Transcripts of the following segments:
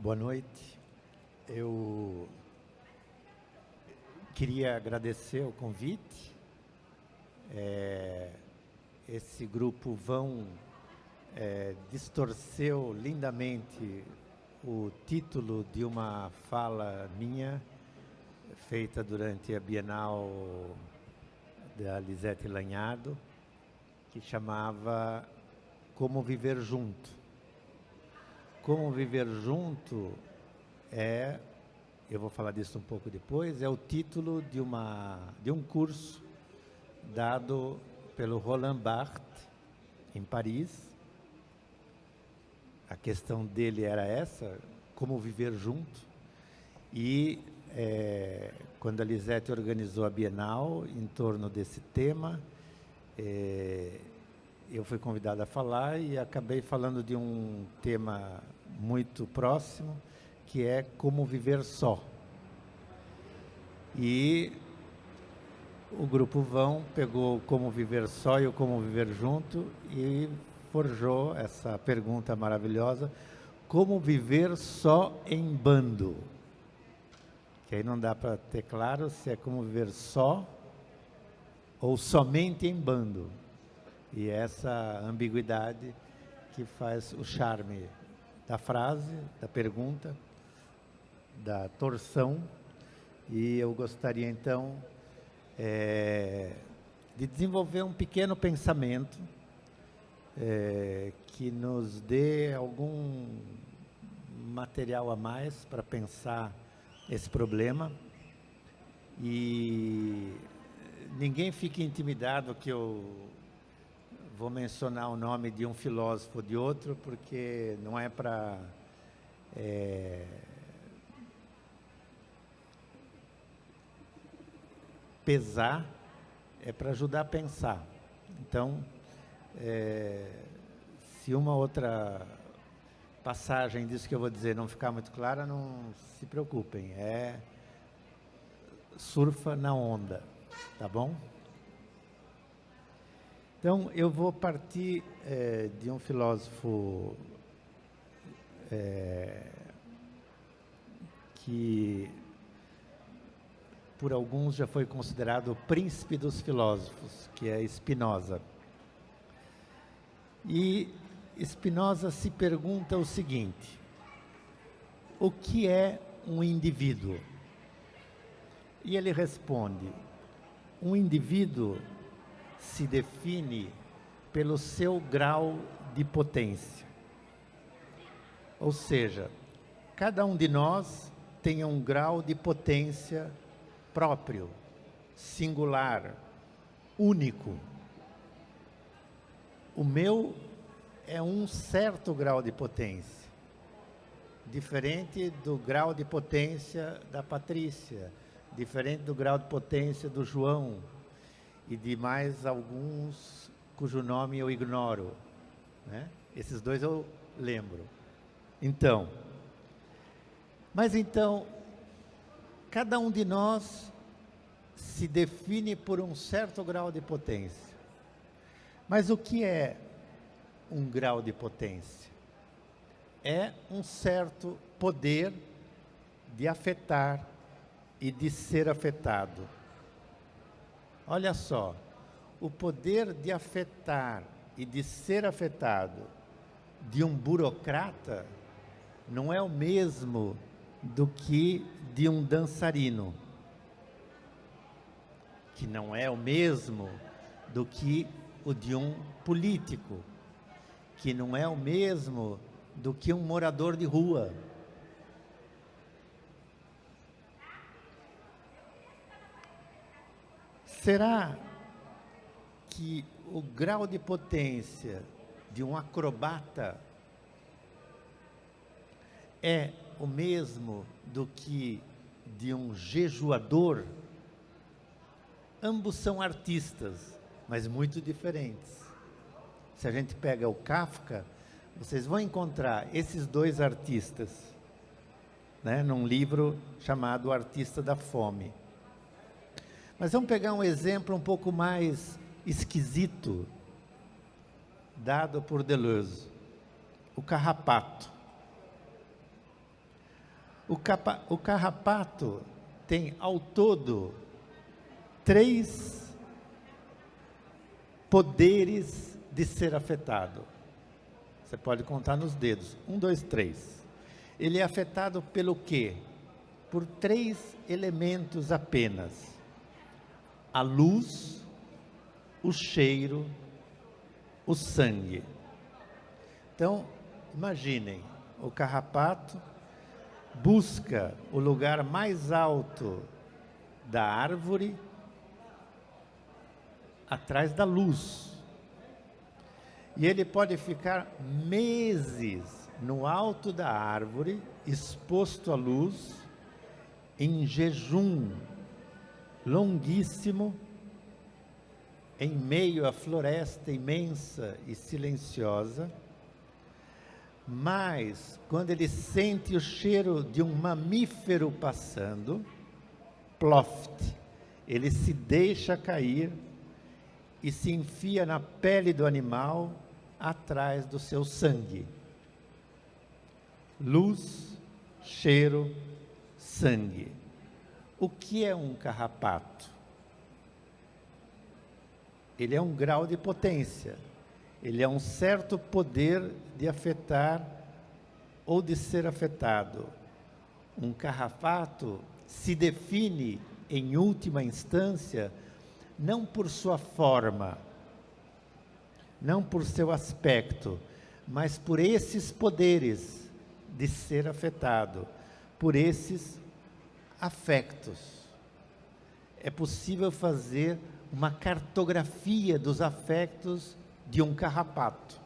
Boa noite. Eu queria agradecer o convite. É, esse grupo vão é, distorceu lindamente o título de uma fala minha feita durante a Bienal da Lisete Lanhado, que chamava Como Viver Junto. Como Viver Junto é, eu vou falar disso um pouco depois, é o título de, uma, de um curso dado pelo Roland Barthes, em Paris. A questão dele era essa, como viver junto. E é, quando a Lisete organizou a Bienal em torno desse tema, é, eu fui convidado a falar e acabei falando de um tema muito próximo, que é como viver só. E o grupo Vão pegou como viver só e o como viver junto e forjou essa pergunta maravilhosa, como viver só em bando? Que aí não dá para ter claro se é como viver só ou somente em bando. E essa ambiguidade que faz o charme da frase, da pergunta, da torção. E eu gostaria então é, de desenvolver um pequeno pensamento é, que nos dê algum material a mais para pensar esse problema. E ninguém fique intimidado que eu vou mencionar o nome de um filósofo de outro, porque não é para é, pesar, é para ajudar a pensar. Então, é, se uma outra passagem disso que eu vou dizer não ficar muito clara, não se preocupem, é surfa na onda, tá bom? Então, eu vou partir é, de um filósofo é, que, por alguns, já foi considerado o príncipe dos filósofos, que é Spinoza. E Spinoza se pergunta o seguinte: o que é um indivíduo? E ele responde: um indivíduo se define pelo seu grau de potência. Ou seja, cada um de nós tem um grau de potência próprio, singular, único. O meu é um certo grau de potência, diferente do grau de potência da Patrícia, diferente do grau de potência do João, e de mais alguns cujo nome eu ignoro. Né? Esses dois eu lembro. Então, mas então, cada um de nós se define por um certo grau de potência. Mas o que é um grau de potência? É um certo poder de afetar e de ser afetado Olha só, o poder de afetar e de ser afetado de um burocrata não é o mesmo do que de um dançarino, que não é o mesmo do que o de um político, que não é o mesmo do que um morador de rua. Será que o grau de potência de um acrobata é o mesmo do que de um jejuador? Ambos são artistas, mas muito diferentes. Se a gente pega o Kafka, vocês vão encontrar esses dois artistas né, num livro chamado Artista da Fome. Mas vamos pegar um exemplo um pouco mais esquisito, dado por Deleuze. O carrapato. O, capa, o carrapato tem ao todo três poderes de ser afetado. Você pode contar nos dedos. Um, dois, três. Ele é afetado pelo quê? Por três elementos apenas: a luz, o cheiro, o sangue. Então, imaginem, o carrapato busca o lugar mais alto da árvore atrás da luz. E ele pode ficar meses no alto da árvore, exposto à luz, em jejum longuíssimo, em meio à floresta imensa e silenciosa. Mas, quando ele sente o cheiro de um mamífero passando, ploft, ele se deixa cair e se enfia na pele do animal atrás do seu sangue. Luz, cheiro, sangue. O que é um carrapato? Ele é um grau de potência. Ele é um certo poder de afetar ou de ser afetado. Um carrapato se define, em última instância, não por sua forma, não por seu aspecto, mas por esses poderes de ser afetado, por esses afectos. É possível fazer uma cartografia dos afectos de um carrapato.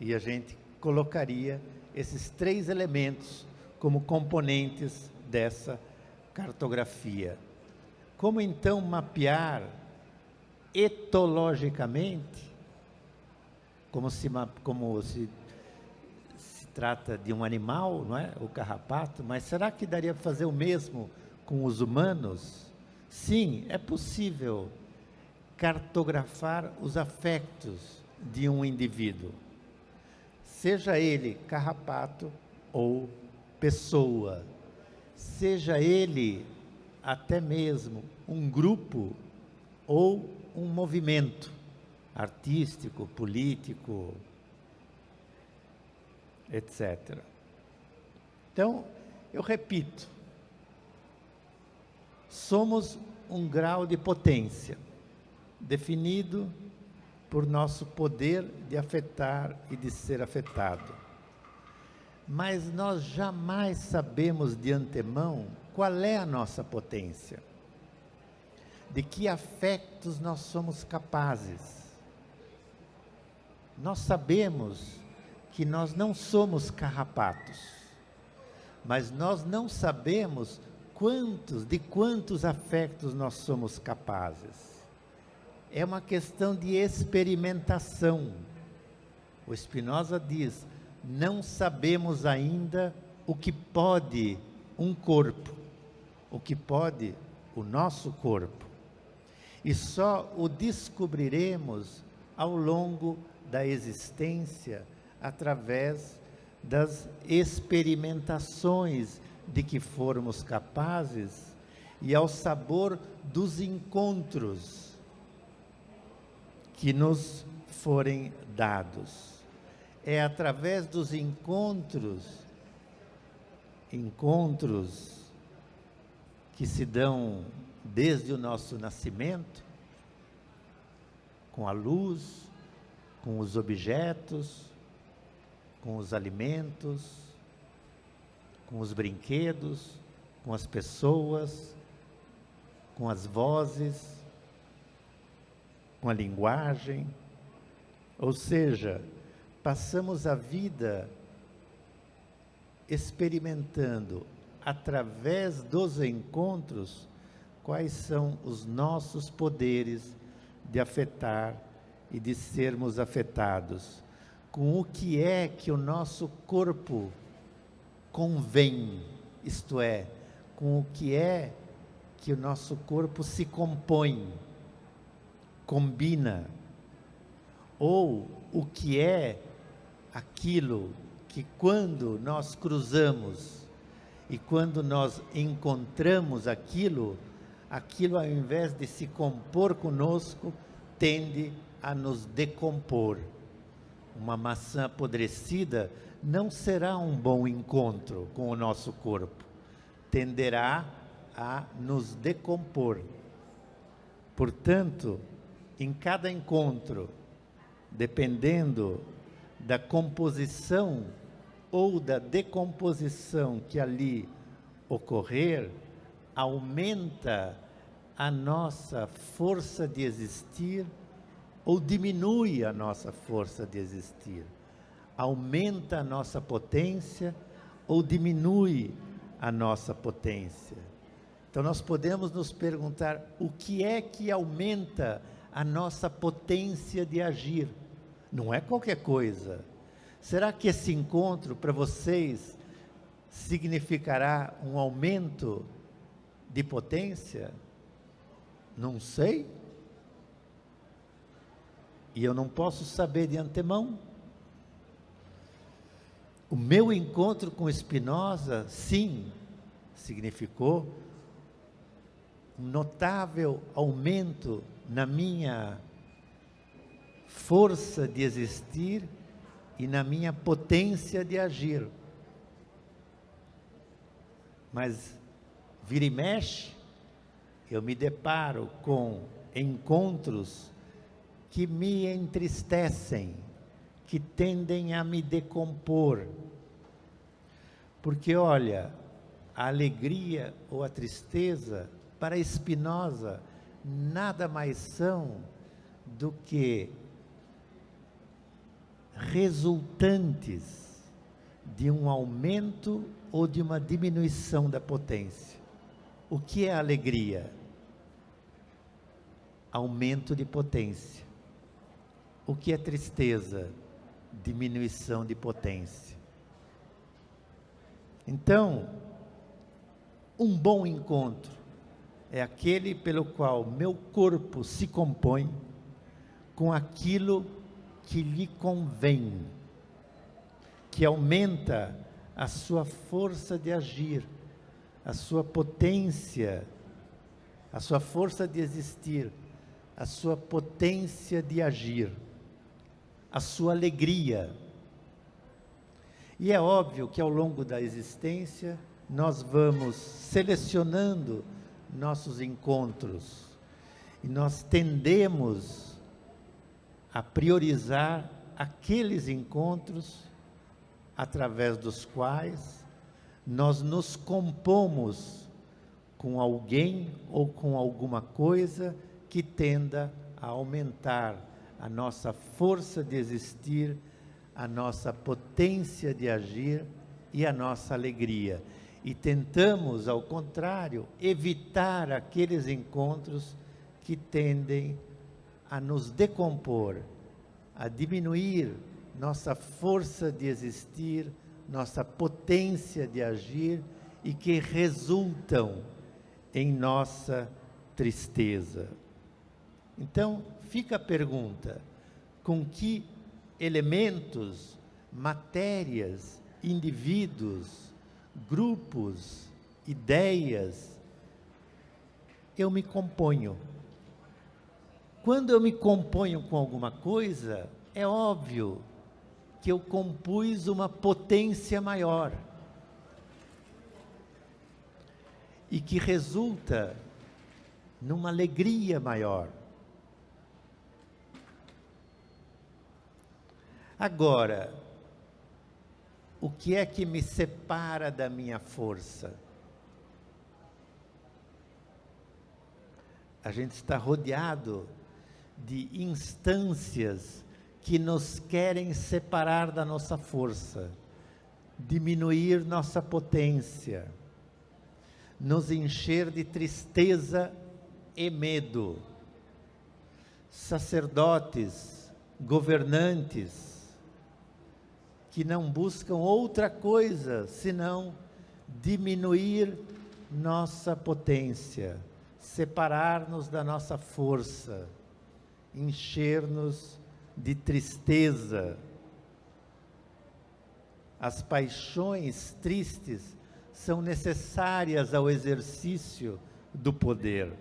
E a gente colocaria esses três elementos como componentes dessa cartografia. Como então mapear etologicamente, como se, como se, trata de um animal, não é? o carrapato, mas será que daria para fazer o mesmo com os humanos? Sim, é possível cartografar os afetos de um indivíduo, seja ele carrapato ou pessoa, seja ele até mesmo um grupo ou um movimento artístico, político, etc. Então, eu repito, somos um grau de potência definido por nosso poder de afetar e de ser afetado. Mas nós jamais sabemos de antemão qual é a nossa potência de que afetos nós somos capazes. Nós sabemos que nós não somos carrapatos, mas nós não sabemos quantos, de quantos afetos nós somos capazes. É uma questão de experimentação. O Spinoza diz: não sabemos ainda o que pode um corpo, o que pode o nosso corpo e só o descobriremos ao longo da existência através das experimentações de que formos capazes e ao sabor dos encontros que nos forem dados. É através dos encontros, encontros que se dão desde o nosso nascimento, com a luz, com os objetos, com os alimentos, com os brinquedos, com as pessoas, com as vozes, com a linguagem. Ou seja, passamos a vida experimentando através dos encontros quais são os nossos poderes de afetar e de sermos afetados, com o que é que o nosso corpo convém, isto é, com o que é que o nosso corpo se compõe, combina, ou o que é aquilo que quando nós cruzamos E quando nós encontramos aquilo, aquilo ao invés de se compor conosco, tende a nos decompor. Uma maçã apodrecida não será um bom encontro com o nosso corpo, tenderá a nos decompor. Portanto, em cada encontro, dependendo da composição ou da decomposição que ali ocorrer, aumenta a nossa força de existir ou diminui a nossa força de existir. Aumenta a nossa potência ou diminui a nossa potência. Então nós podemos nos perguntar o que é que aumenta a nossa potência de agir. Não é qualquer coisa. Será que esse encontro para vocês significará um aumento de potência? Não sei. E eu não posso saber de antemão. O meu encontro com Spinoza, sim, significou um notável aumento na minha força de existir e na minha potência de agir. Mas vira e mexe, eu me deparo com encontros que me entristecem, que tendem a me decompor. Porque olha, a alegria ou a tristeza para Spinoza nada mais são do que resultantes de um aumento ou de uma diminuição da potência. O que é alegria? Aumento de potência. O que é tristeza? Diminuição de potência. Então, um bom encontro é aquele pelo qual meu corpo se compõe com aquilo que lhe convém, que aumenta a sua força de agir, a sua potência, a sua força de existir, a sua potência de agir, a sua alegria. E é óbvio que ao longo da existência nós vamos selecionando nossos encontros e nós tendemos a priorizar aqueles encontros através dos quais nós nos compomos com alguém ou com alguma coisa que tenda a aumentar a nossa força de existir, a nossa potência de agir e a nossa alegria e tentamos, ao contrário, evitar aqueles encontros que tendem a nos decompor, a diminuir nossa força de existir, nossa potência de agir e que resultam em nossa tristeza. Então, fica a pergunta: com que elementos, matérias, indivíduos, grupos, ideias, eu me componho. Quando eu me componho com alguma coisa, é óbvio que eu compus uma potência maior. E que resulta numa alegria maior. Agora, o que é que me separa da minha força? A gente está rodeado de instâncias que nos querem separar da nossa força, diminuir nossa potência, nos encher de tristeza e medo. Sacerdotes, governantes, que não buscam outra coisa senão diminuir nossa potência, separar-nos da nossa força, encher-nos de tristeza. As paixões tristes são necessárias ao exercício do poder.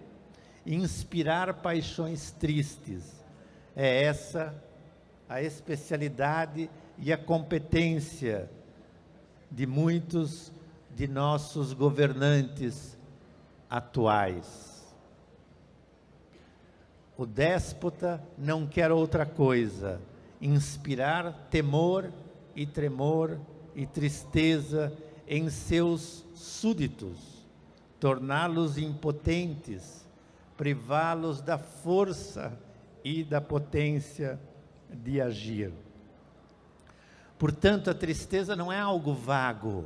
Inspirar paixões tristes é essa a especialidade e a competência de muitos de nossos governantes atuais. O déspota não quer outra coisa, inspirar temor e tremor e tristeza em seus súditos, torná-los impotentes, privá-los da força e da potência de agir. Portanto, a tristeza não é algo vago,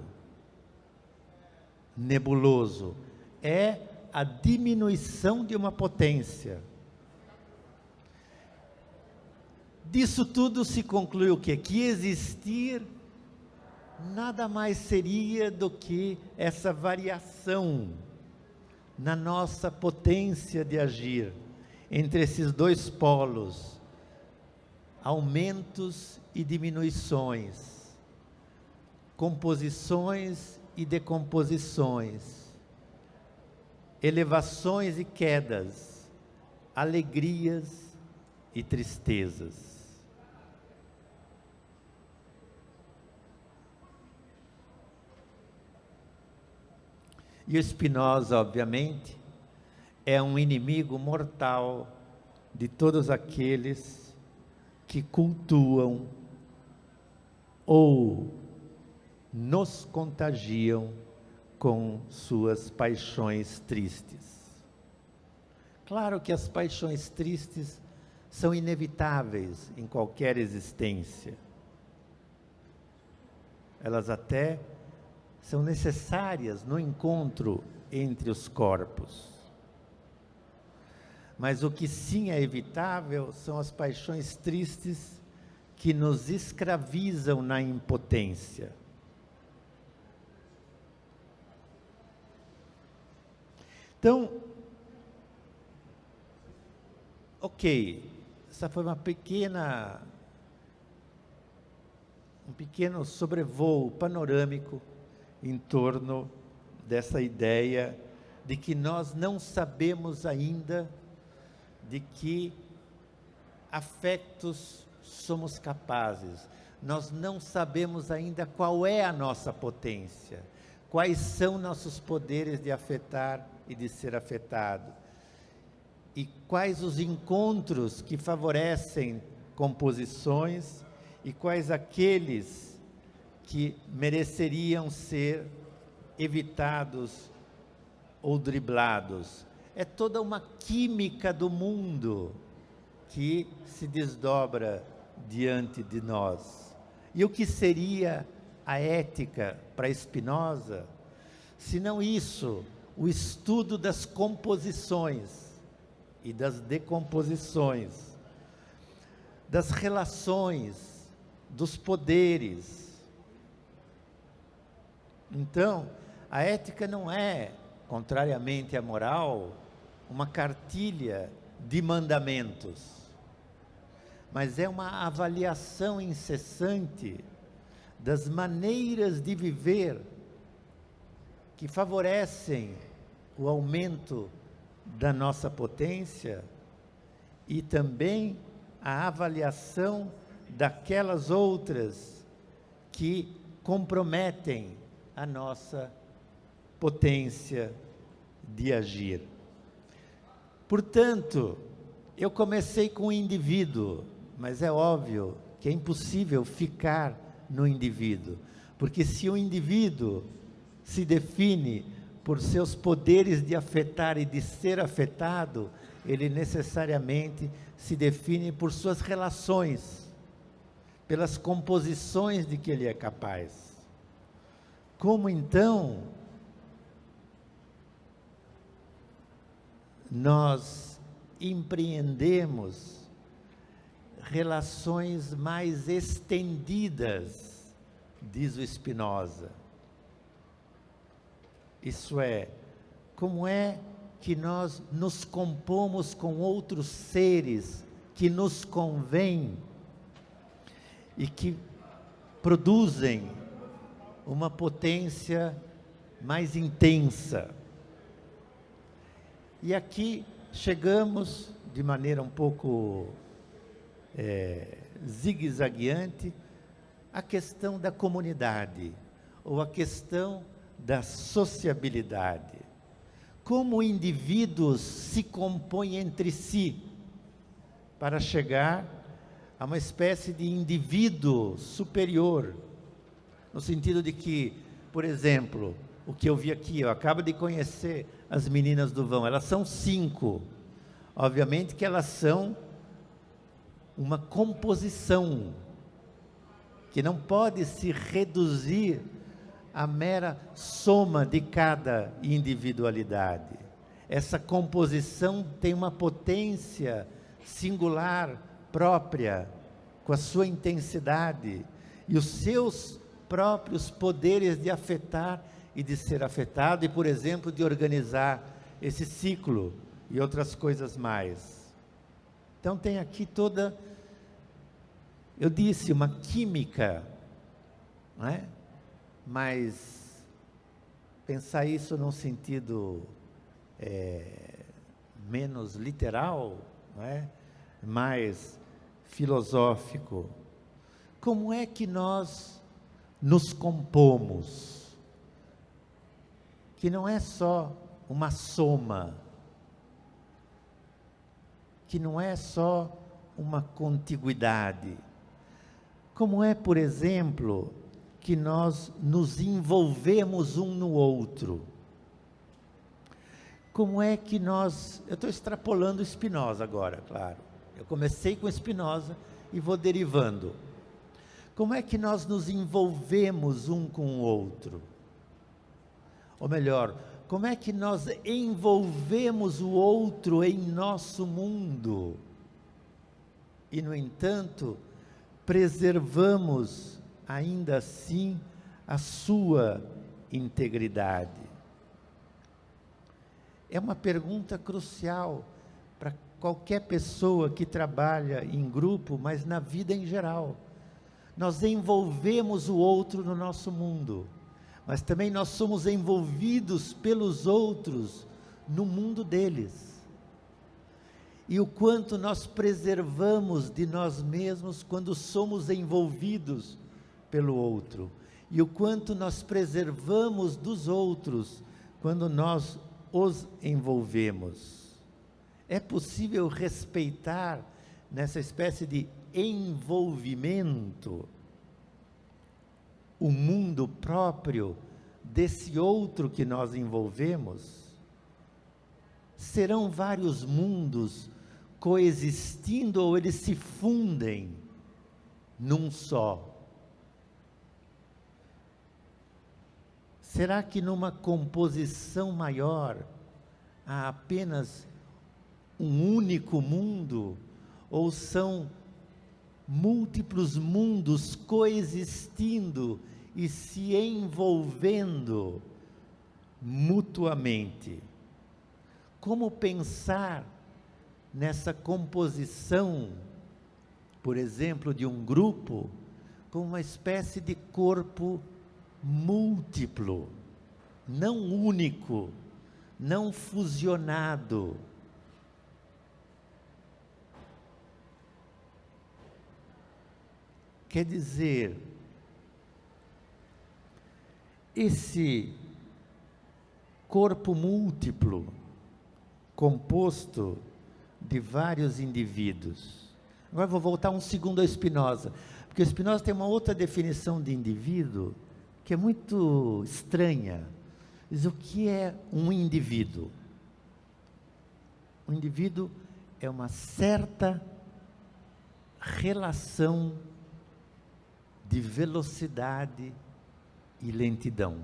nebuloso, é a diminuição de uma potência. Disso tudo se conclui o quê? Que existir nada mais seria do que essa variação na nossa potência de agir entre esses dois polos, aumentos e diminuições, composições e decomposições, elevações e quedas, alegrias e tristezas. E o Spinoza, obviamente, é um inimigo mortal de todos aqueles que cultuam ou nos contagiam com suas paixões tristes. Claro que as paixões tristes são inevitáveis em qualquer existência. Elas até são necessárias no encontro entre os corpos. Mas o que sim é evitável são as paixões tristes que nos escravizam na impotência. Então, ok, essa foi uma pequena, um pequeno sobrevoo panorâmico em torno dessa ideia de que nós não sabemos ainda de que afetos somos capazes. Nós não sabemos ainda qual é a nossa potência, quais são nossos poderes de afetar e de ser afetado, e quais os encontros que favorecem composições e quais aqueles que mereceriam ser evitados ou driblados. É toda uma química do mundo que se desdobra diante de nós. E o que seria a ética para Spinoza, se não isso, o estudo das composições e das decomposições, das relações, dos poderes, então, a ética não é, contrariamente à moral, uma cartilha de mandamentos, mas é uma avaliação incessante das maneiras de viver que favorecem o aumento da nossa potência e também a avaliação daquelas outras que comprometem a nossa potência de agir. Portanto, eu comecei com o indivíduo, mas é óbvio que é impossível ficar no indivíduo, porque se o indivíduo se define por seus poderes de afetar e de ser afetado, ele necessariamente se define por suas relações, pelas composições de que ele é capaz. Como então nós empreendemos relações mais estendidas, diz o Spinoza. Isso é, como é que nós nos compomos com outros seres que nos convêm e que produzem uma potência mais intensa. E aqui chegamos de maneira um pouco é, zigue-zagueante à questão da comunidade, ou a questão da sociabilidade. Como indivíduos se compõem entre si para chegar a uma espécie de indivíduo superior, no sentido de que, por exemplo, o que eu vi aqui, eu acabo de conhecer as meninas do vão, elas são cinco. Obviamente que elas são uma composição que não pode se reduzir à mera soma de cada individualidade. Essa composição tem uma potência singular, própria, com a sua intensidade e os seus próprios poderes de afetar e de ser afetado, e, por exemplo, de organizar esse ciclo e outras coisas mais. Então, tem aqui toda, eu disse, uma química, não é? mas pensar isso num sentido é, menos literal, não é? mais filosófico. Como é que nós nos compomos? Que não é só uma soma, que não é só uma contiguidade. Como é, por exemplo, que nós nos envolvemos um no outro. Como é que nós. Eu estou extrapolando Spinoza agora, claro. Eu comecei com Spinoza e vou derivando. Como é que nós nos envolvemos um com o outro? Ou melhor, como é que nós envolvemos o outro em nosso mundo? E, no entanto, preservamos ainda assim a sua integridade? É uma pergunta crucial para qualquer pessoa que trabalha em grupo, mas na vida em geral. Nós envolvemos o outro no nosso mundo mas também nós somos envolvidos pelos outros no mundo deles. E o quanto nós preservamos de nós mesmos quando somos envolvidos pelo outro. E o quanto nós preservamos dos outros quando nós os envolvemos. É possível respeitar nessa espécie de envolvimento o mundo próprio desse outro que nós envolvemos? Serão vários mundos coexistindo ou eles se fundem num só? Será que numa composição maior há apenas um único mundo ou são múltiplos mundos coexistindo e se envolvendo mutuamente. Como pensar nessa composição, por exemplo, de um grupo, como uma espécie de corpo múltiplo, não único, não fusionado. Quer dizer, esse corpo múltiplo, composto de vários indivíduos. Agora vou voltar um segundo a Spinoza, porque Spinoza tem uma outra definição de indivíduo que é muito estranha. Diz o que é um indivíduo? Um indivíduo é uma certa relação de velocidade e lentidão,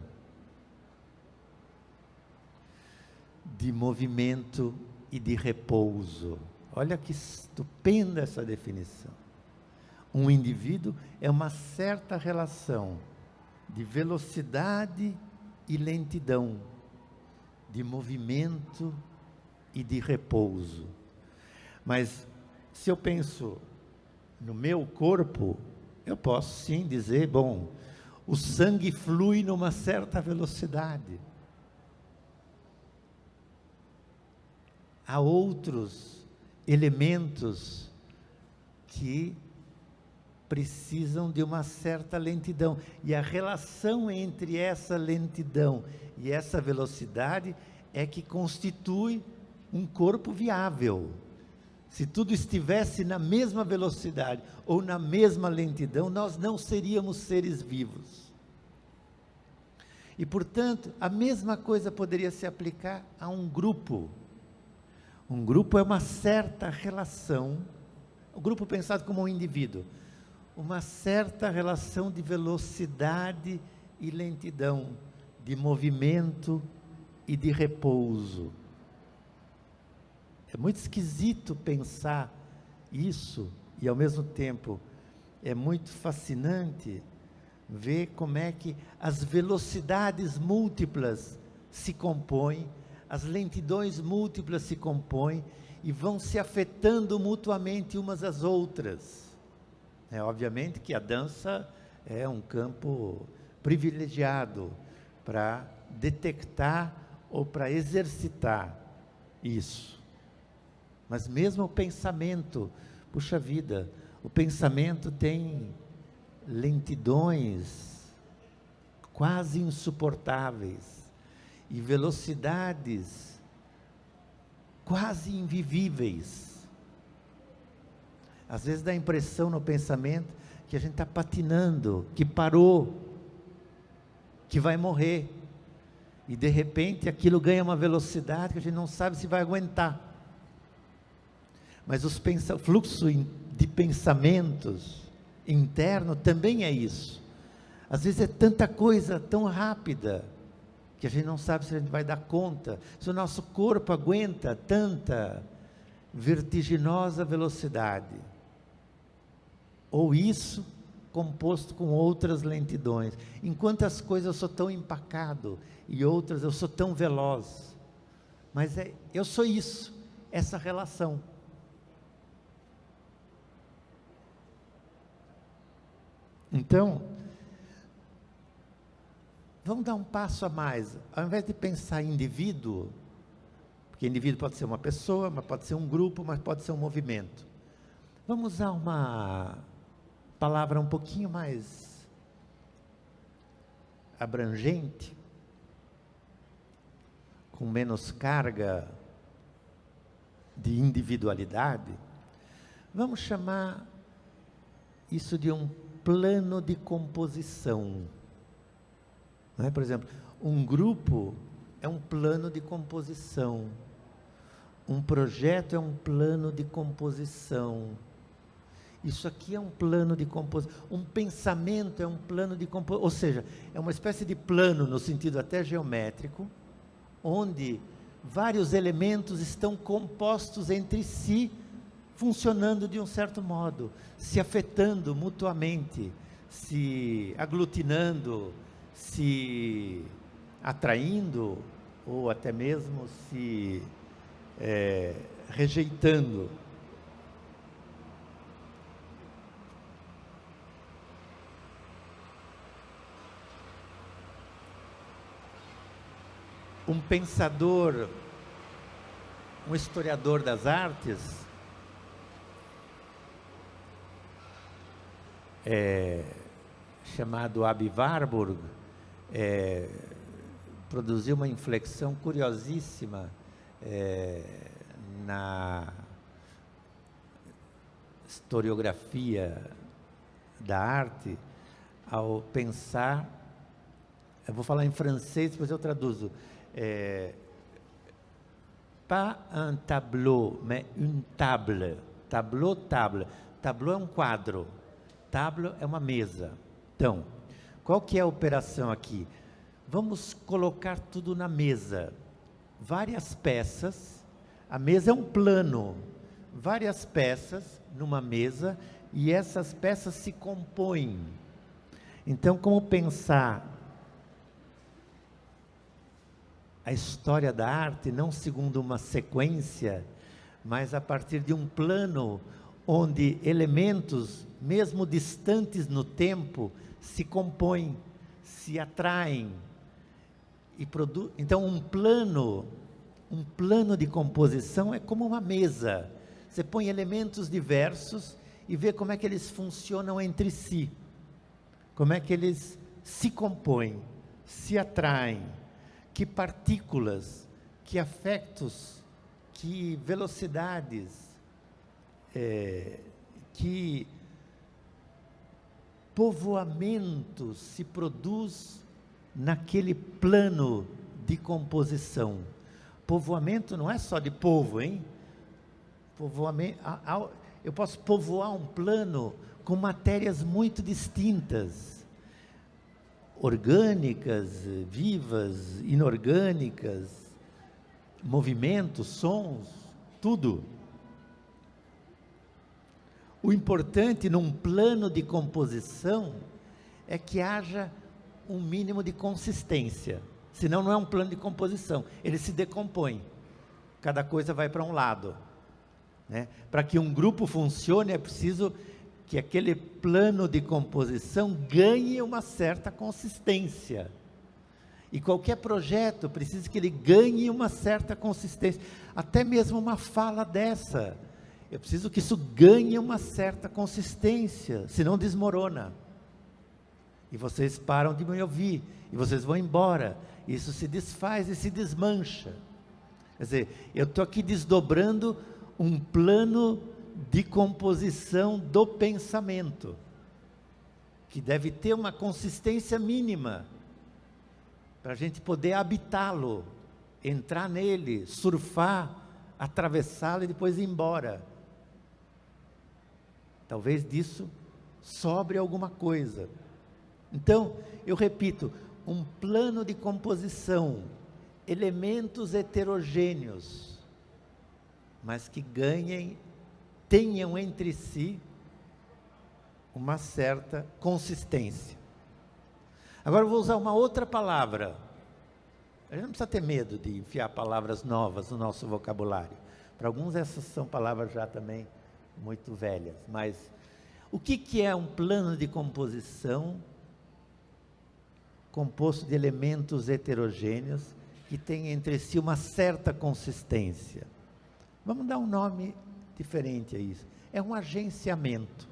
de movimento e de repouso. Olha que estupenda essa definição. Um indivíduo é uma certa relação de velocidade e lentidão, de movimento e de repouso. Mas se eu penso no meu corpo, eu posso sim dizer, bom, o sangue flui numa certa velocidade. Há outros elementos que precisam de uma certa lentidão. E a relação entre essa lentidão e essa velocidade é que constitui um corpo viável. Se tudo estivesse na mesma velocidade ou na mesma lentidão, nós não seríamos seres vivos. E, portanto, a mesma coisa poderia se aplicar a um grupo. Um grupo é uma certa relação, o grupo pensado como um indivíduo, uma certa relação de velocidade e lentidão, de movimento e de repouso. É muito esquisito pensar isso e ao mesmo tempo é muito fascinante ver como é que as velocidades múltiplas se compõem, as lentidões múltiplas se compõem e vão se afetando mutuamente umas às outras. É obviamente que a dança é um campo privilegiado para detectar ou para exercitar isso. Mas mesmo o pensamento, puxa vida, o pensamento tem lentidões quase insuportáveis e velocidades quase invivíveis. Às vezes dá a impressão no pensamento que a gente está patinando, que parou, que vai morrer. E de repente aquilo ganha uma velocidade que a gente não sabe se vai aguentar. Mas o fluxo de pensamentos interno também é isso. Às vezes é tanta coisa tão rápida que a gente não sabe se a gente vai dar conta, se o nosso corpo aguenta tanta vertiginosa velocidade. Ou isso composto com outras lentidões. Enquanto as coisas eu sou tão empacado e outras eu sou tão veloz. Mas é, eu sou isso, essa relação. Então, vamos dar um passo a mais. Ao invés de pensar em indivíduo, porque indivíduo pode ser uma pessoa, mas pode ser um grupo, mas pode ser um movimento. Vamos usar uma palavra um pouquinho mais abrangente, com menos carga de individualidade. Vamos chamar isso de um plano de composição. É? Por exemplo, um grupo é um plano de composição. Um projeto é um plano de composição. Isso aqui é um plano de composição. Um pensamento é um plano de composição. Ou seja, é uma espécie de plano, no sentido até geométrico, onde vários elementos estão compostos entre si funcionando de um certo modo, se afetando mutuamente, se aglutinando, se atraindo ou até mesmo se é, rejeitando. Um pensador, um historiador das artes, é, chamado Abi Warburg, é, produziu uma inflexão curiosíssima é, na historiografia da arte ao pensar, eu vou falar em francês, depois eu traduzo, é, pas un tableau, mais une table, tableau, table, tableau é um quadro, Tábua é uma mesa. Então, qual que é a operação aqui? Vamos colocar tudo na mesa. Várias peças. A mesa é um plano. Várias peças numa mesa e essas peças se compõem. Então, como pensar a história da arte não segundo uma sequência, mas a partir de um plano onde elementos, mesmo distantes no tempo, se compõem, se atraem e produzem. Então, um plano, um plano de composição é como uma mesa. Você põe elementos diversos e vê como é que eles funcionam entre si, como é que eles se compõem, se atraem, que partículas, que afetos, que velocidades, é, que povoamento se produz naquele plano de composição. Povoamento não é só de povo, hein? Povoamento, eu posso povoar um plano com matérias muito distintas, orgânicas, vivas, inorgânicas, movimentos, sons, tudo. O importante num plano de composição é que haja um mínimo de consistência. Senão não é um plano de composição, ele se decompõe. Cada coisa vai para um lado. Né? Para que um grupo funcione é preciso que aquele plano de composição ganhe uma certa consistência. E qualquer projeto precisa que ele ganhe uma certa consistência. Até mesmo uma fala dessa eu preciso que isso ganhe uma certa consistência, senão desmorona. E vocês param de me ouvir, e vocês vão embora. Isso se desfaz e se desmancha. Quer dizer, eu estou aqui desdobrando um plano de composição do pensamento, que deve ter uma consistência mínima, para a gente poder habitá-lo, entrar nele, surfar, atravessá-lo e depois ir embora. Talvez disso sobre alguma coisa. Então, eu repito, um plano de composição, elementos heterogêneos, mas que ganhem, tenham entre si uma certa consistência. Agora eu vou usar uma outra palavra. A gente não precisa ter medo de enfiar palavras novas no nosso vocabulário. Para alguns essas são palavras já também muito velhas, mas o que, que é um plano de composição composto de elementos heterogêneos que têm entre si uma certa consistência? Vamos dar um nome diferente a isso. É um agenciamento.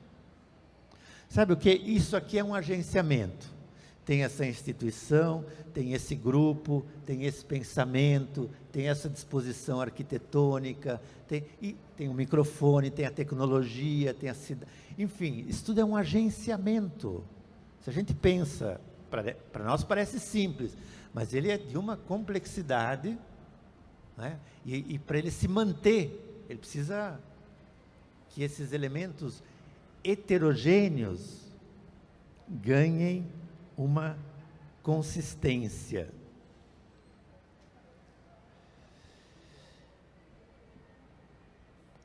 Sabe o que? Isso aqui é um agenciamento tem essa instituição, tem esse grupo, tem esse pensamento, tem essa disposição arquitetônica, tem, e tem o microfone, tem a tecnologia, tem a cidade. Enfim, isso tudo é um agenciamento. Se a gente pensa, para nós parece simples, mas ele é de uma complexidade, né? e, e para ele se manter, ele precisa que esses elementos heterogêneos ganhem uma consistência.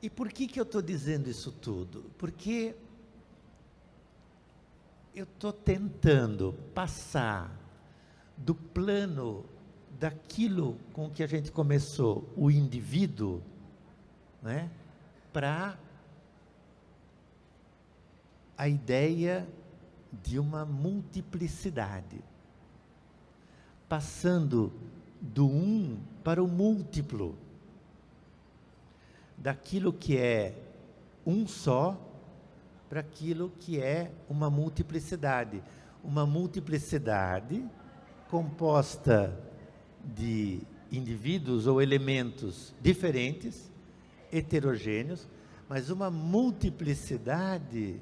E por que, que eu estou dizendo isso tudo? Porque eu estou tentando passar do plano daquilo com que a gente começou, o indivíduo, né, para a ideia de uma multiplicidade, passando do um para o múltiplo, daquilo que é um só para aquilo que é uma multiplicidade. Uma multiplicidade composta de indivíduos ou elementos diferentes, heterogêneos, mas uma multiplicidade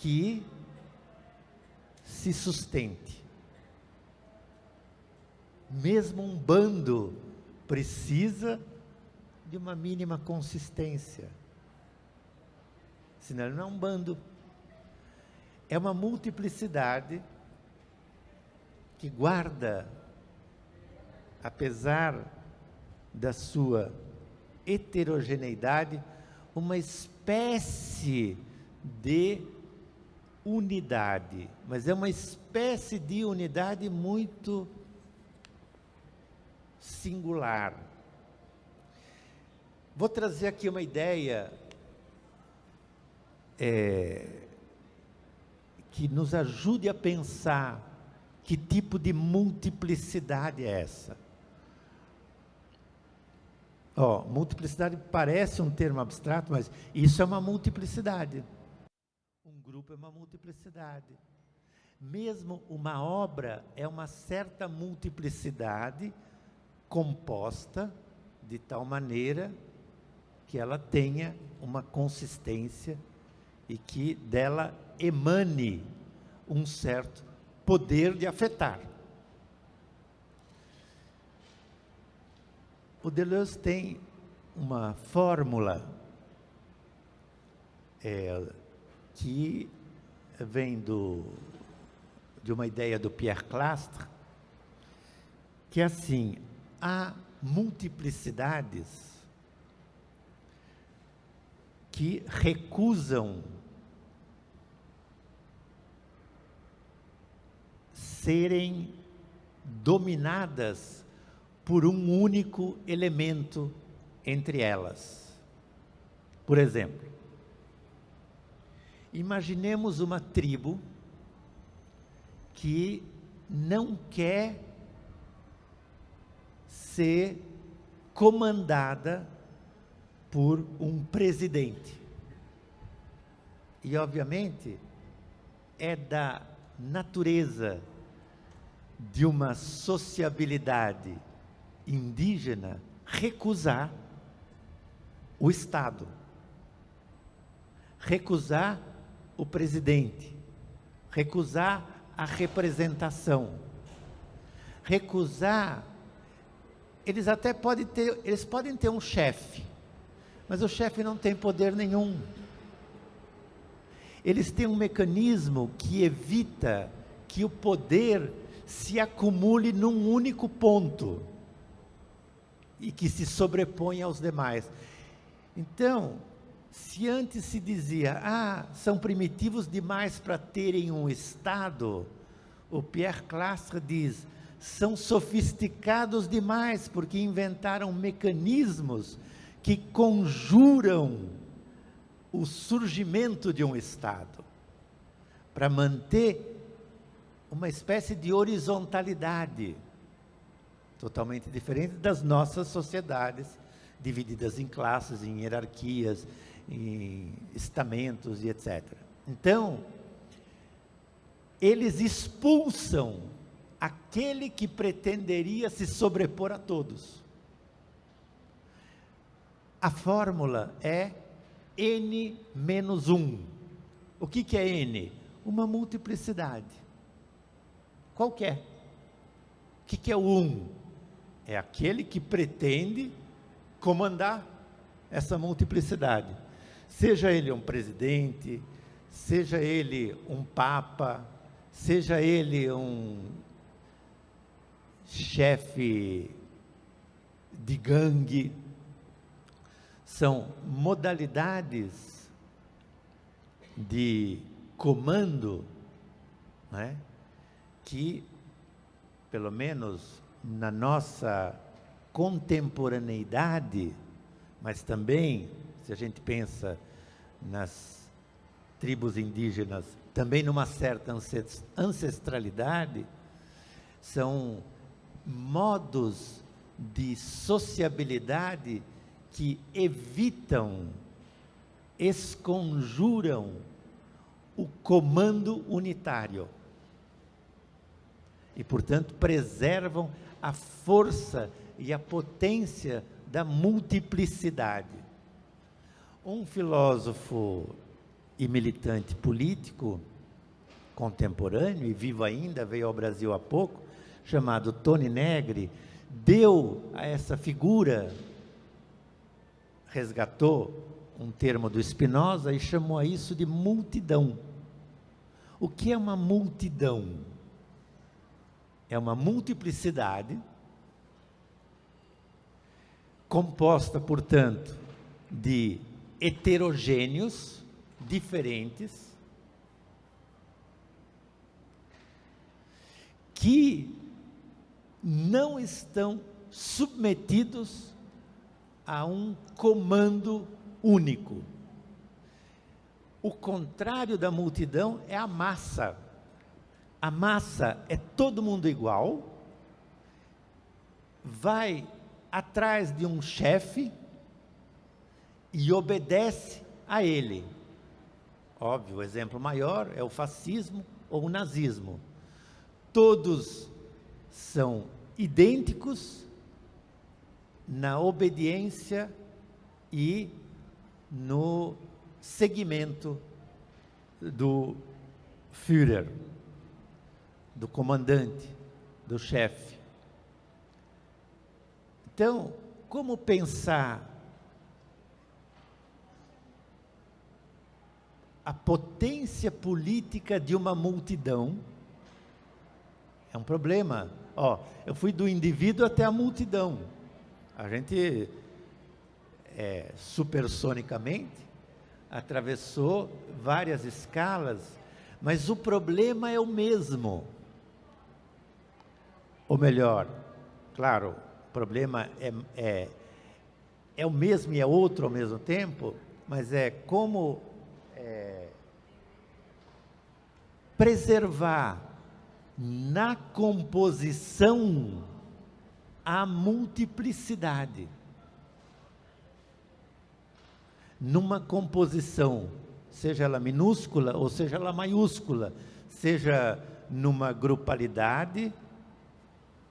que se sustente. Mesmo um bando precisa de uma mínima consistência. Senão ele não é um bando. É uma multiplicidade que guarda, apesar da sua heterogeneidade, uma espécie de unidade, mas é uma espécie de unidade muito singular. Vou trazer aqui uma ideia é, que nos ajude a pensar que tipo de multiplicidade é essa. Ó, multiplicidade parece um termo abstrato, mas isso é uma multiplicidade. Grupo é uma multiplicidade. Mesmo uma obra é uma certa multiplicidade composta de tal maneira que ela tenha uma consistência e que dela emane um certo poder de afetar. O Deleuze tem uma fórmula é, que vem do, de uma ideia do Pierre Clastre, que é assim, há multiplicidades que recusam serem dominadas por um único elemento entre elas. Por exemplo, imaginemos uma tribo que não quer ser comandada por um presidente. E, obviamente, é da natureza de uma sociabilidade indígena recusar o Estado, recusar o presidente, recusar a representação, recusar. Eles até podem ter, eles podem ter um chefe, mas o chefe não tem poder nenhum. Eles têm um mecanismo que evita que o poder se acumule num único ponto e que se sobrepõe aos demais. Então, se antes se dizia, ah, são primitivos demais para terem um Estado, o Pierre Clastre diz, são sofisticados demais porque inventaram mecanismos que conjuram o surgimento de um Estado para manter uma espécie de horizontalidade, totalmente diferente das nossas sociedades, divididas em classes, em hierarquias, em estamentos e etc. Então, eles expulsam aquele que pretenderia se sobrepor a todos. A fórmula é n menos 1. O que, que é n? Uma multiplicidade qualquer. O que, que é o um? É aquele que pretende comandar essa multiplicidade. Seja ele um presidente, seja ele um papa, seja ele um chefe de gangue, são modalidades de comando, né? que, pelo menos na nossa contemporaneidade, mas também, se a gente pensa nas tribos indígenas, também numa certa ancestralidade, são modos de sociabilidade que evitam, esconjuram o comando unitário e, portanto, preservam a força e a potência da multiplicidade. Um filósofo e militante político contemporâneo, e vivo ainda, veio ao Brasil há pouco, chamado Tony Negri, deu a essa figura, resgatou um termo do Spinoza e chamou a isso de multidão. O que é uma multidão? é uma multiplicidade composta, portanto, de heterogêneos diferentes que não estão submetidos a um comando único. O contrário da multidão é a massa. A massa é todo mundo igual, vai atrás de um chefe e obedece a ele. Óbvio, o exemplo maior é o fascismo ou o nazismo. Todos são idênticos na obediência e no seguimento do Führer, do comandante, do chefe. Então, como pensar a potência política de uma multidão? É um problema. Ó, eu fui do indivíduo até a multidão. A gente é, supersonicamente atravessou várias escalas, mas o problema é o mesmo. Ou melhor, claro, o problema é, é, é o mesmo e é outro ao mesmo tempo, mas é como é, preservar na composição a multiplicidade numa composição, seja ela minúscula ou seja ela maiúscula, seja numa grupalidade,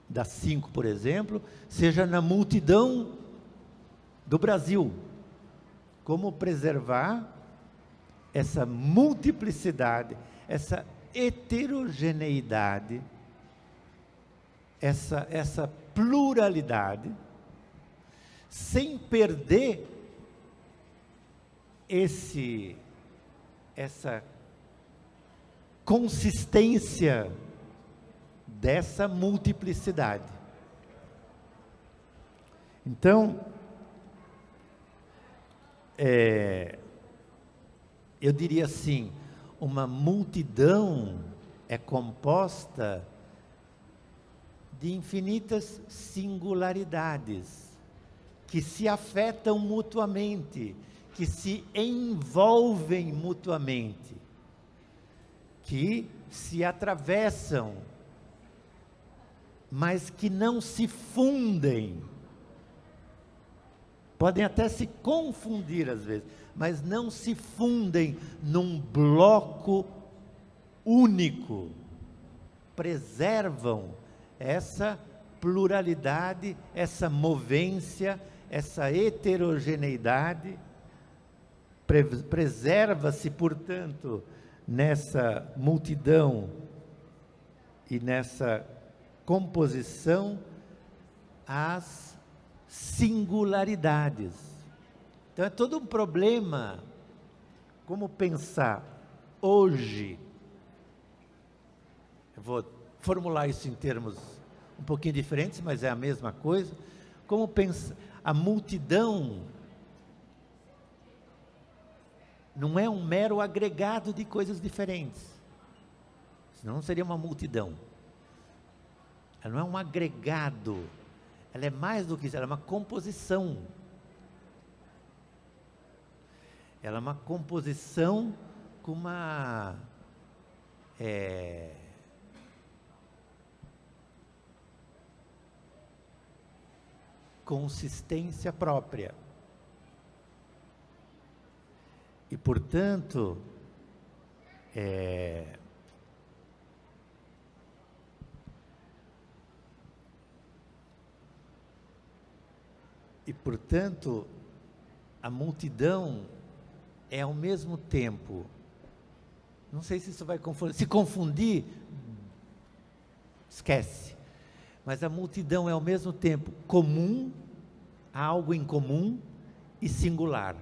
das cinco, por exemplo, seja na multidão do Brasil. Como preservar essa multiplicidade, essa heterogeneidade, essa, essa pluralidade, sem perder esse, essa consistência dessa multiplicidade. Então, é, eu diria assim, uma multidão é composta de infinitas singularidades que se afetam mutuamente, que se envolvem mutuamente, que se atravessam, mas que não se fundem. Podem até se confundir às vezes, mas não se fundem num bloco único. Preservam essa pluralidade, essa movência, essa heterogeneidade Preserva-se, portanto, nessa multidão e nessa composição as singularidades. Então é todo um problema como pensar hoje. Eu vou formular isso em termos um pouquinho diferentes, mas é a mesma coisa. Como pensar a multidão não é um mero agregado de coisas diferentes. Senão não seria uma multidão. Ela não é um agregado. Ela é mais do que isso, ela é uma composição. Ela é uma composição com uma é, consistência própria. E, portanto, é, e, portanto, a multidão é ao mesmo tempo, não sei se isso vai confundir, se confundir, esquece, mas a multidão é ao mesmo tempo comum, algo em comum e singular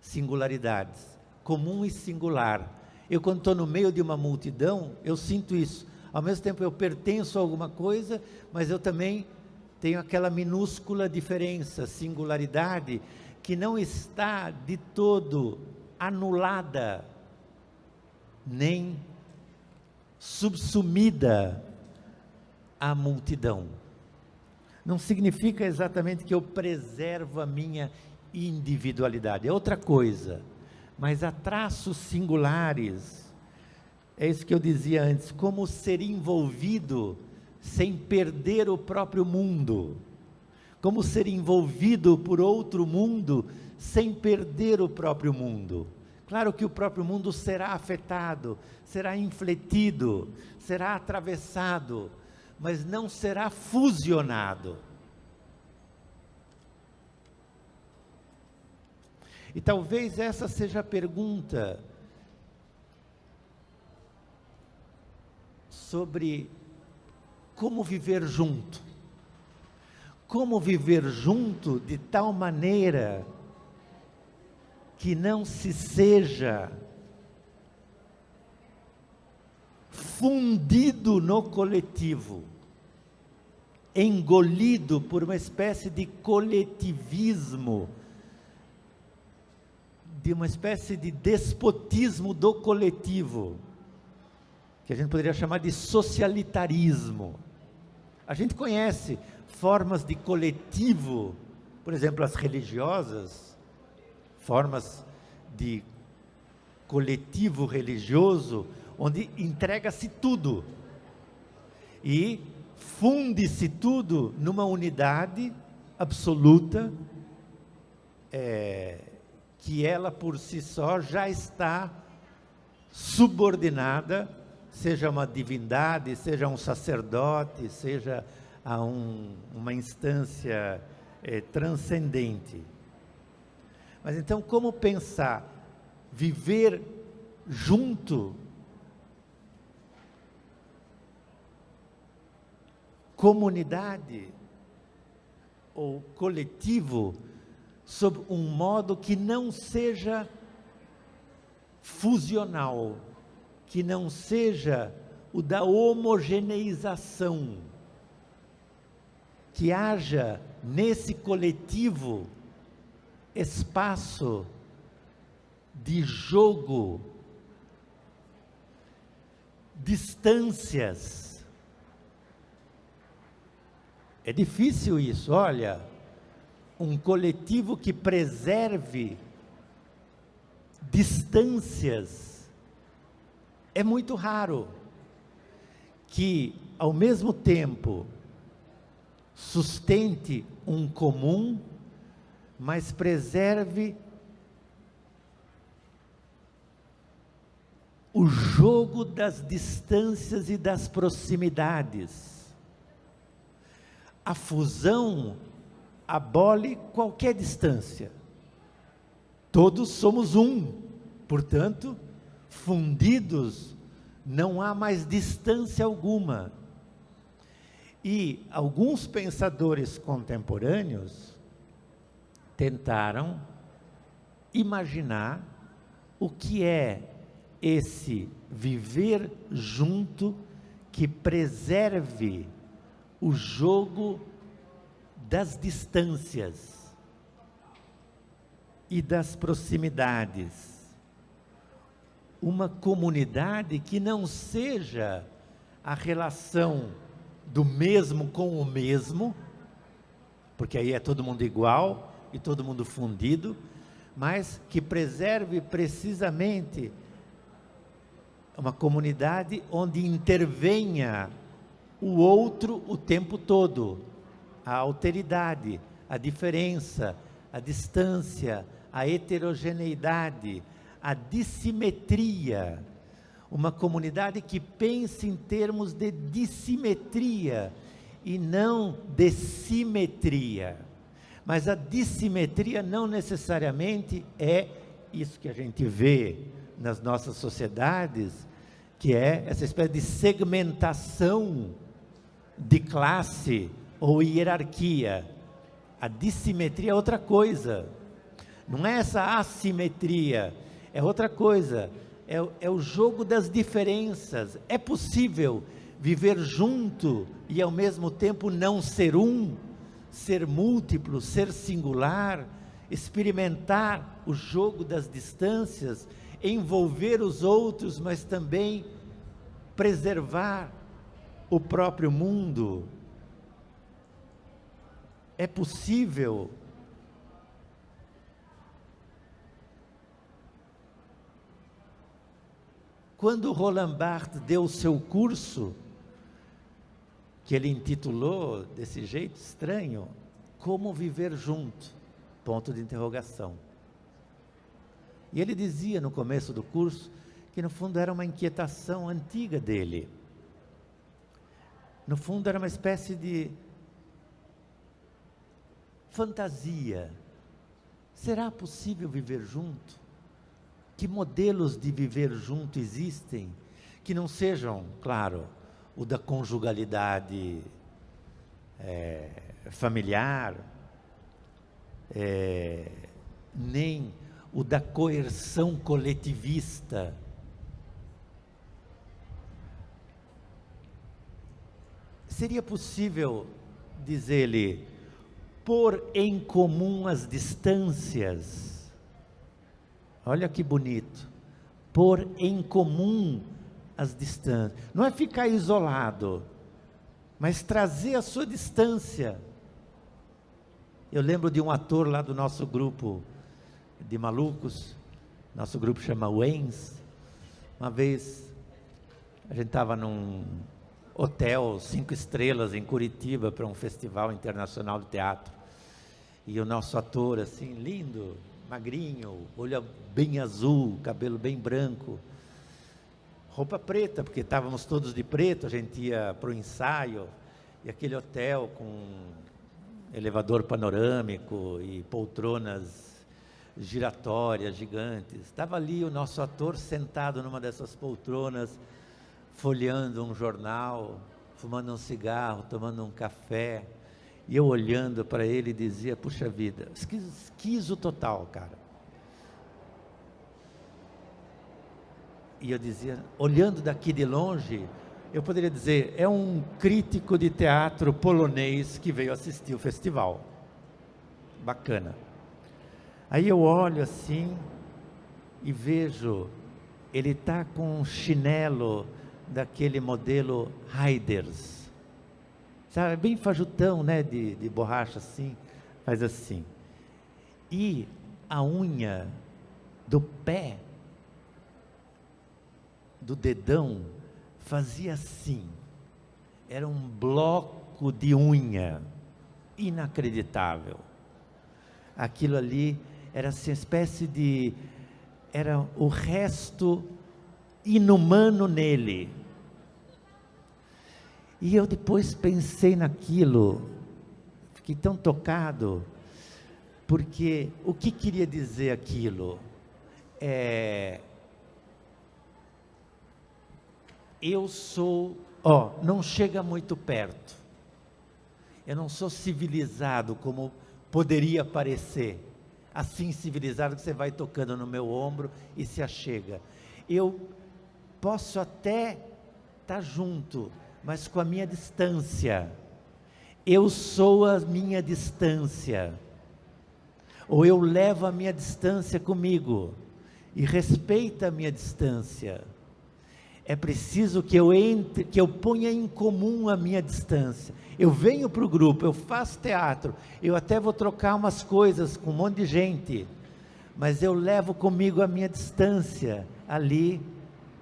singularidades, comum e singular. Eu, quando estou no meio de uma multidão, eu sinto isso. Ao mesmo tempo, eu pertenço a alguma coisa, mas eu também tenho aquela minúscula diferença, singularidade, que não está de todo anulada, nem subsumida à multidão. Não significa exatamente que eu preservo a minha individualidade, é outra coisa. mas há traços singulares. É isso que eu dizia antes, como ser envolvido sem perder o próprio mundo. Como ser envolvido por outro mundo sem perder o próprio mundo. Claro que o próprio mundo será afetado, será infletido, será atravessado, mas não será fusionado. E talvez essa seja a pergunta sobre como viver junto. Como viver junto de tal maneira que não se seja fundido no coletivo, engolido por uma espécie de coletivismo de uma espécie de despotismo do coletivo, que a gente poderia chamar de socialitarismo. A gente conhece formas de coletivo, por exemplo, as religiosas, formas de coletivo religioso, onde entrega-se tudo e funde-se tudo numa unidade absoluta, é, que ela por si só já está subordinada, seja uma divindade, seja um sacerdote, seja a um, uma instância é, transcendente. Mas então, como pensar? Viver junto, comunidade? Ou coletivo, sob um modo que não seja fusional, que não seja o da homogeneização, que haja nesse coletivo espaço de jogo, distâncias. É difícil isso, olha um coletivo que preserve distâncias. É muito raro que, ao mesmo tempo, sustente um comum, mas preserve o jogo das distâncias e das proximidades. A fusão abole qualquer distância. Todos somos um, portanto, fundidos, não há mais distância alguma. E alguns pensadores contemporâneos tentaram imaginar o que é esse viver junto que preserve o jogo das distâncias e das proximidades. Uma comunidade que não seja a relação do mesmo com o mesmo, porque aí é todo mundo igual e todo mundo fundido, mas que preserve precisamente uma comunidade onde intervenha o outro o tempo todo, a alteridade, a diferença, a distância, a heterogeneidade, a dissimetria. Uma comunidade que pense em termos de dissimetria e não de simetria. Mas a dissimetria não necessariamente é isso que a gente vê nas nossas sociedades, que é essa espécie de segmentação de classe ou hierarquia. A dissimetria é outra coisa. Não é essa assimetria, é outra coisa. É, é o jogo das diferenças. É possível viver junto e ao mesmo tempo não ser um, ser múltiplo, ser singular, experimentar o jogo das distâncias, envolver os outros, mas também preservar o próprio mundo é possível Quando Roland Barthes deu o seu curso, que ele intitulou desse jeito estranho, Como Viver Junto, ponto de interrogação. E ele dizia no começo do curso que no fundo era uma inquietação antiga dele. No fundo era uma espécie de fantasia. Será possível viver junto? Que modelos de viver junto existem que não sejam, claro, o da conjugalidade é, familiar, é, nem o da coerção coletivista. Seria possível, diz ele, pôr em comum as distâncias. Olha que bonito. Pôr em comum as distâncias. Não é ficar isolado, mas trazer a sua distância. Eu lembro de um ator lá do nosso grupo de malucos, nosso grupo chama Waynes. Uma vez a gente estava num hotel cinco estrelas em Curitiba para um festival internacional de teatro. E o nosso ator, assim, lindo, magrinho, olho bem azul, cabelo bem branco, roupa preta, porque estávamos todos de preto, a gente ia para o ensaio, e aquele hotel com elevador panorâmico e poltronas giratórias gigantes. Estava ali o nosso ator sentado numa dessas poltronas, folheando um jornal, fumando um cigarro, tomando um café. E eu olhando para ele dizia: Puxa vida, esquizo total, cara. E eu dizia, olhando daqui de longe, eu poderia dizer: é um crítico de teatro polonês que veio assistir o festival. Bacana. Aí eu olho assim e vejo, ele está com um chinelo daquele modelo Raiders. Sabe, bem fajutão, né, de, de borracha assim, faz assim. E a unha do pé, do dedão, fazia assim. Era um bloco de unha, inacreditável. Aquilo ali era assim, uma espécie de. Era o resto inumano nele. E eu depois pensei naquilo, fiquei tão tocado, porque o que queria dizer aquilo? É, eu sou, ó, não chega muito perto. Eu não sou civilizado como poderia parecer assim civilizado que você vai tocando no meu ombro e se achega. Eu posso até estar tá junto, mas com a minha distância. Eu sou a minha distância. Ou eu levo a minha distância comigo e respeita a minha distância. É preciso que eu entre, que eu ponha em comum a minha distância. Eu venho para o grupo, eu faço teatro, eu até vou trocar umas coisas com um monte de gente, mas eu levo comigo a minha distância ali,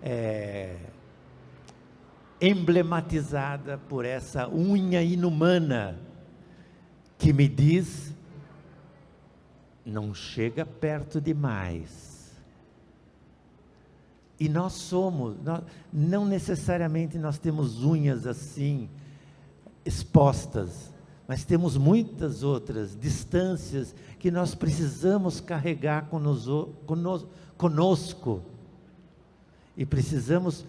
é, emblematizada por essa unha inumana que me diz: não chega perto demais. E nós somos, nós, não necessariamente nós temos unhas assim, expostas, mas temos muitas outras distâncias que nós precisamos carregar conosco, conosco e precisamos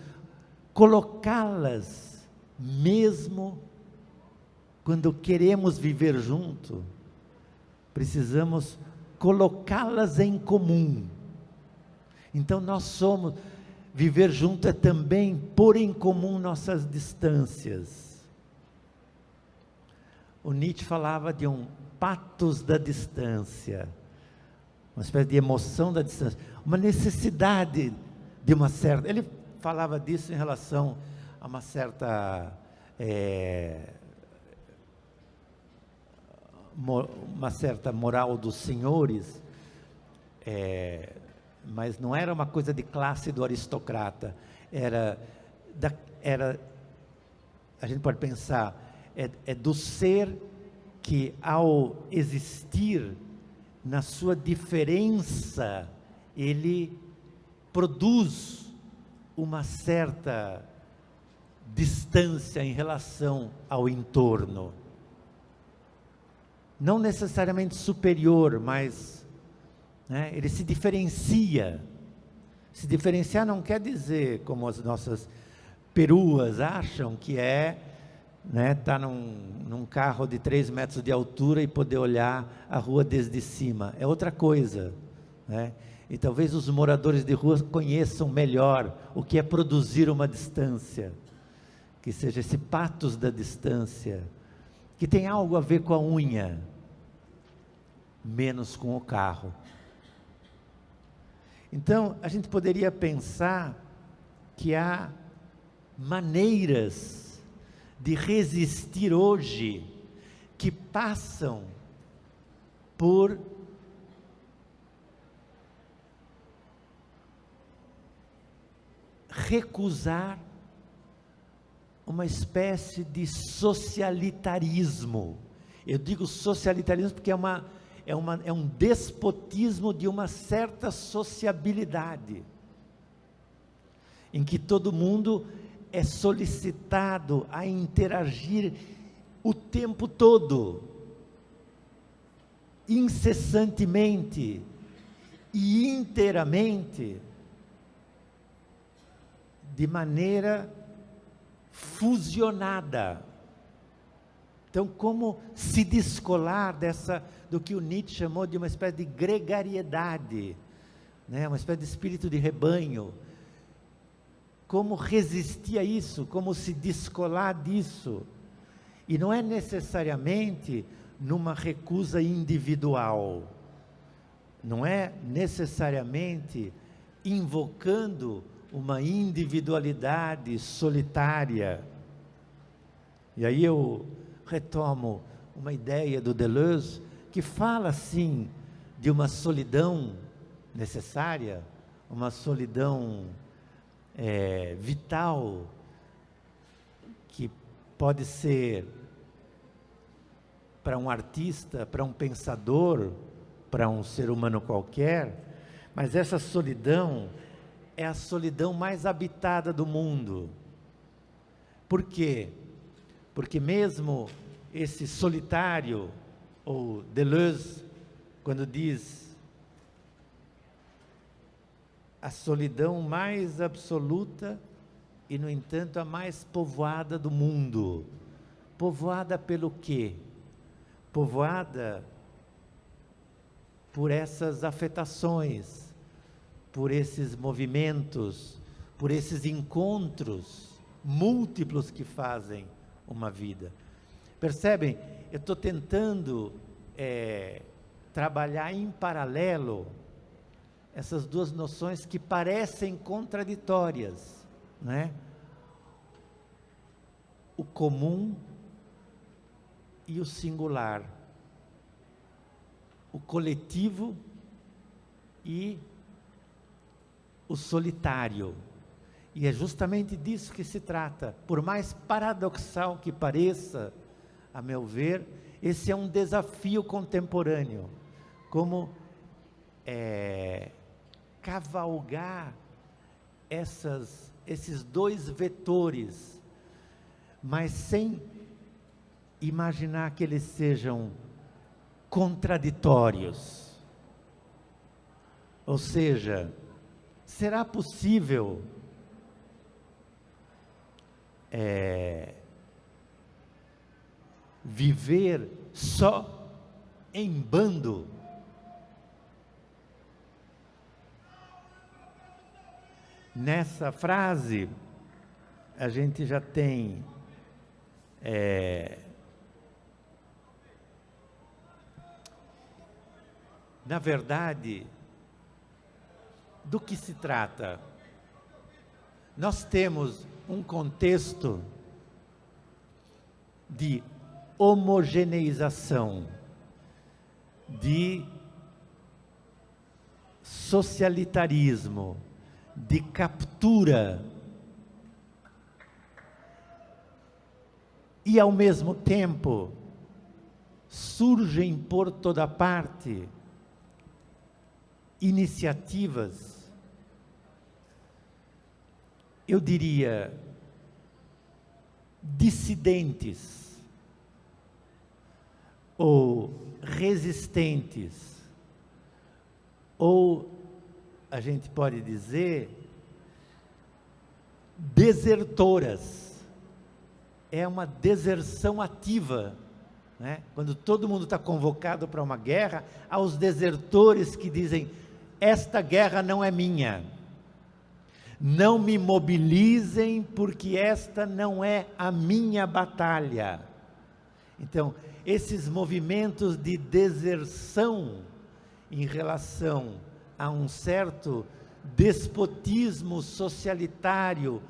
colocá-las, mesmo quando queremos viver junto, precisamos colocá-las em comum. Então nós somos, viver junto é também pôr em comum nossas distâncias o Nietzsche falava de um patos da distância, uma espécie de emoção da distância, uma necessidade de uma certa. Ele falava disso em relação a uma certa. É, uma certa moral dos senhores, é, mas não era uma coisa de classe do aristocrata, era, da, era a gente pode pensar, é, é do ser que ao existir na sua diferença, ele produz uma certa distância em relação ao entorno. Não necessariamente superior, mas né, ele se diferencia. Se diferenciar não quer dizer, como as nossas peruas acham, que é né, tá num, num carro de 3 metros de altura e poder olhar a rua desde cima. É outra coisa. Né? E talvez os moradores de rua conheçam melhor o que é produzir uma distância que seja esse patos da distância, que tem algo a ver com a unha, menos com o carro. Então, a gente poderia pensar que há maneiras de resistir hoje que passam por recusar uma espécie de socialitarismo. Eu digo socialitarismo porque é, uma, é, uma, é um despotismo de uma certa sociabilidade, em que todo mundo é solicitado a interagir o tempo todo, incessantemente e inteiramente, de maneira fusionada. Então, como se descolar dessa, do que o Nietzsche chamou de uma espécie de gregariedade, né? uma espécie de espírito de rebanho. Como resistir a isso, como se descolar disso. E não é necessariamente numa recusa individual, não é necessariamente invocando uma individualidade solitária. E aí eu retomo uma ideia do Deleuze que fala assim de uma solidão necessária, uma solidão é, vital que pode ser para um artista, para um pensador, para um ser humano qualquer, mas essa solidão é a solidão mais habitada do mundo. Por quê? Porque mesmo esse solitário, ou Deleuze, quando diz a solidão mais absoluta e, no entanto, a mais povoada do mundo. Povoada pelo quê? Povoada por essas afetações, por esses movimentos, por esses encontros múltiplos que fazem uma vida. Percebem? Eu estou tentando é, trabalhar em paralelo essas duas noções que parecem contraditórias, né? O comum e o singular, o coletivo e o solitário. E é justamente disso que se trata. Por mais paradoxal que pareça, a meu ver, esse é um desafio contemporâneo. Como é, cavalgar essas, esses dois vetores, mas sem imaginar que eles sejam contraditórios. Ou seja, será possível é, viver só em bando? Nessa frase, a gente já tem é, na verdade, do que se trata? Nós temos um contexto de homogeneização, de socialitarismo, de captura e ao mesmo tempo surgem por toda parte iniciativas, eu diria, dissidentes ou resistentes, ou a gente pode dizer desertoras. É uma deserção ativa. Né? Quando todo mundo está convocado para uma guerra, há os desertores que dizem: esta guerra não é minha. Não me mobilizem, porque esta não é a minha batalha. Então, esses movimentos de deserção em relação a um certo despotismo socialitário,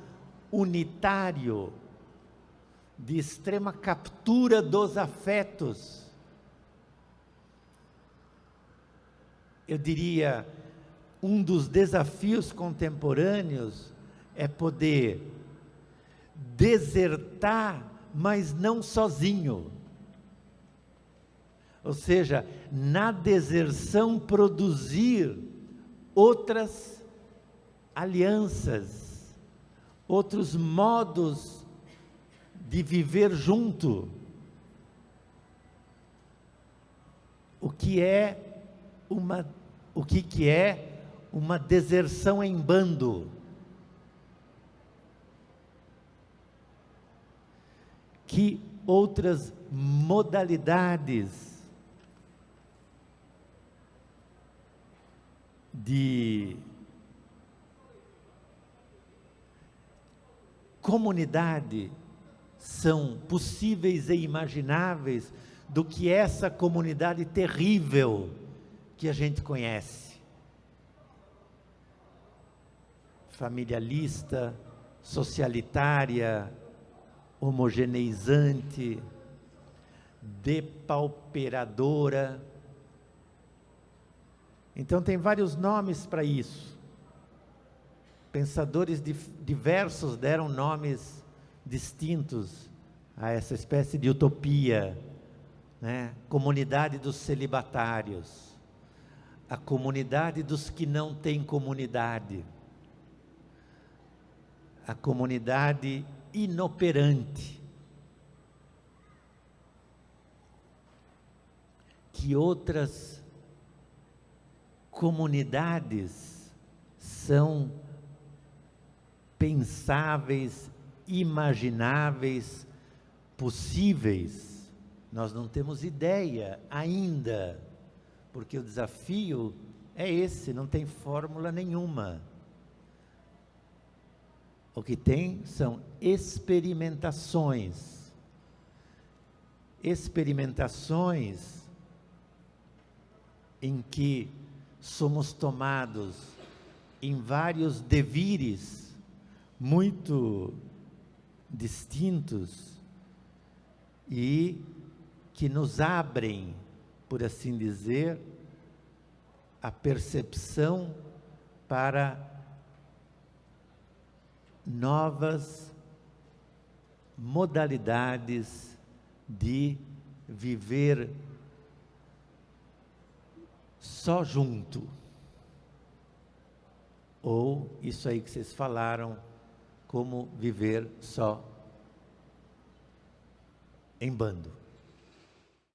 unitário, de extrema captura dos afetos. Eu diria, um dos desafios contemporâneos é poder desertar, mas não sozinho. Ou seja, na deserção produzir outras alianças, outros modos de viver junto. O que é uma o que que é uma deserção em bando? Que outras modalidades de comunidade são possíveis e imagináveis do que essa comunidade terrível que a gente conhece. Familialista, socialitária, homogeneizante, depauperadora, então, tem vários nomes para isso. Pensadores diversos deram nomes distintos a essa espécie de utopia. Né? Comunidade dos celibatários, a comunidade dos que não têm comunidade, a comunidade inoperante. Que outras comunidades são pensáveis, imagináveis, possíveis. Nós não temos ideia ainda, porque o desafio é esse, não tem fórmula nenhuma. O que tem são experimentações. Experimentações em que somos tomados em vários devires muito distintos e que nos abrem, por assim dizer, a percepção para novas modalidades de viver só junto. Ou isso aí que vocês falaram, como viver só em bando.